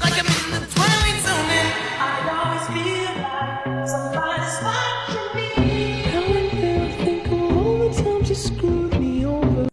like I'm in the twilight zone. And I always feel like somebody's watching me.